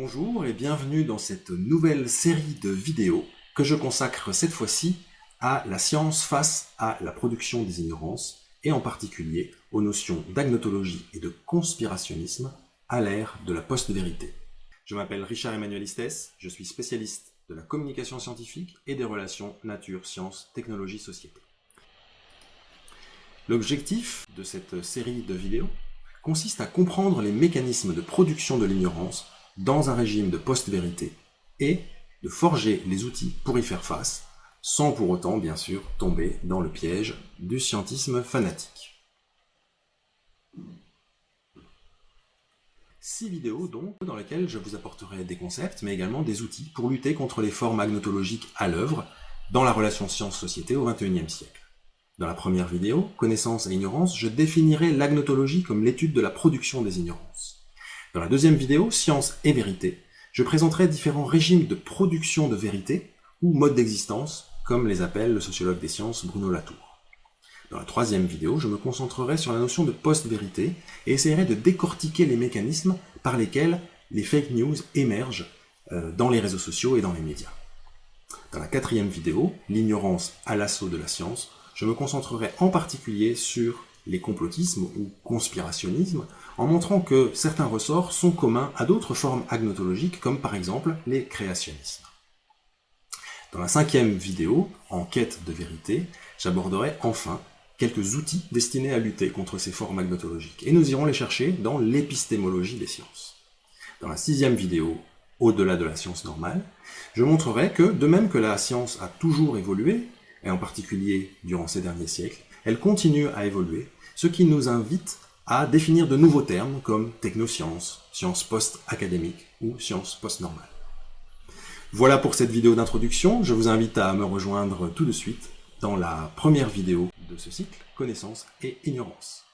Bonjour et bienvenue dans cette nouvelle série de vidéos que je consacre cette fois-ci à la science face à la production des ignorances et en particulier aux notions d'agnotologie et de conspirationnisme à l'ère de la post-vérité. Je m'appelle Richard Emmanuel Istès, je suis spécialiste de la communication scientifique et des relations nature, sciences, technologie, société. L'objectif de cette série de vidéos consiste à comprendre les mécanismes de production de l'ignorance dans un régime de post-vérité et de forger les outils pour y faire face, sans pour autant, bien sûr, tomber dans le piège du scientisme fanatique. Six vidéos donc, dans lesquelles je vous apporterai des concepts, mais également des outils pour lutter contre les formes agnotologiques à l'œuvre dans la relation science-société au XXIe siècle. Dans la première vidéo, Connaissance et ignorance, je définirai l'agnotologie comme l'étude de la production des ignorances. Dans la deuxième vidéo, Science et vérité, je présenterai différents régimes de production de vérité, ou modes d'existence, comme les appelle le sociologue des sciences Bruno Latour. Dans la troisième vidéo, je me concentrerai sur la notion de post-vérité et essaierai de décortiquer les mécanismes par lesquels les fake news émergent euh, dans les réseaux sociaux et dans les médias. Dans la quatrième vidéo, l'ignorance à l'assaut de la science, je me concentrerai en particulier sur les complotismes ou conspirationnismes, en montrant que certains ressorts sont communs à d'autres formes agnotologiques, comme par exemple les créationnismes. Dans la cinquième vidéo, en quête de vérité, j'aborderai enfin quelques outils destinés à lutter contre ces formes agnotologiques, et nous irons les chercher dans l'épistémologie des sciences. Dans la sixième vidéo, au-delà de la science normale, je montrerai que, de même que la science a toujours évolué, et en particulier durant ces derniers siècles, elle continue à évoluer, ce qui nous invite à définir de nouveaux termes comme technosciences, sciences post-académiques ou sciences post-normales. Voilà pour cette vidéo d'introduction, je vous invite à me rejoindre tout de suite dans la première vidéo de ce cycle, Connaissance et Ignorance.